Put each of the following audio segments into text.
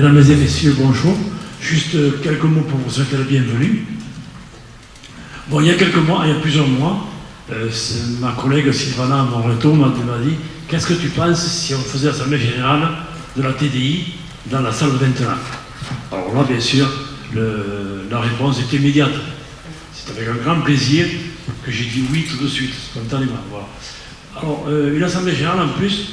Mesdames et messieurs, bonjour. Juste quelques mots pour vous souhaiter la bienvenue. Bon, il y a quelques mois, il y a plusieurs mois, euh, ma collègue Sylvana Moreto m'a dit Qu'est-ce que tu penses si on faisait l'Assemblée générale de la TDI dans la salle de 29 Alors là, bien sûr, la réponse est immédiate. C'est avec un grand plaisir que j'ai dit oui tout de suite, spontanément. Alors, euh, une Assemblée générale, en plus,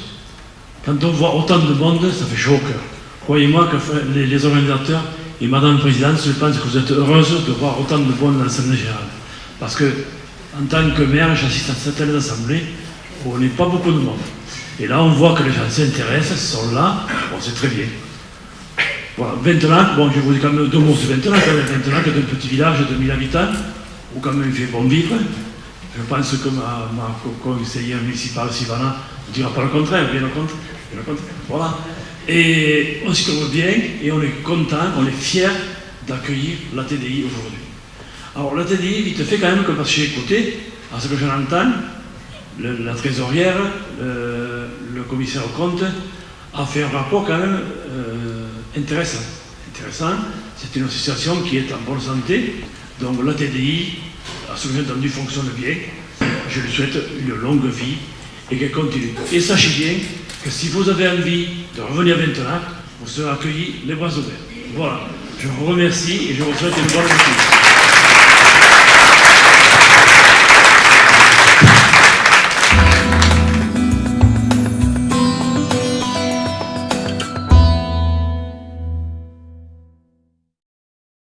quand on voit autant de monde, ça fait chaud au cœur. Croyez-moi que les, organisateurs et Madame la Présidente, je pense que vous êtes heureuse de voir autant de monde dans l'Assemblée générale. Parce que, en tant que maire, j'assiste à certaines assemblées où on n'est pas beaucoup de monde. Et là, on voit que les gens s'intéressent, sont là, bon, c'est très bien. Voilà, Ventelac, bon, je vous dis quand même deux mots sur Ventelac. Ventelac est un petit village de 1000 habitants, où quand même il fait bon vivre. Je pense que ma, ma conseillère municipale, Sivana, ne dira pas le contraire, bien le contraire. Bien le contraire. Voilà. Et on s'y trouve bien, et on est content, on est fier d'accueillir la TDI aujourd'hui. Alors la TDI, vite fait quand même que parce que j'ai écouté, à ce que j'en entends, la trésorière, le, commissaire au compte, a fait un rapport quand même euh, intéressant. Intéressant, c'est une association qui est en bonne santé, donc la TDI, à ce que j'ai entendu, fonctionne bien. Je lui souhaite une longue vie et qu'elle continue. Et sachez bien que si vous avez envie de revenir maintenant, vous serez accueillis les bras ouverts. Voilà, je vous remercie et je vous souhaite une bonne vie.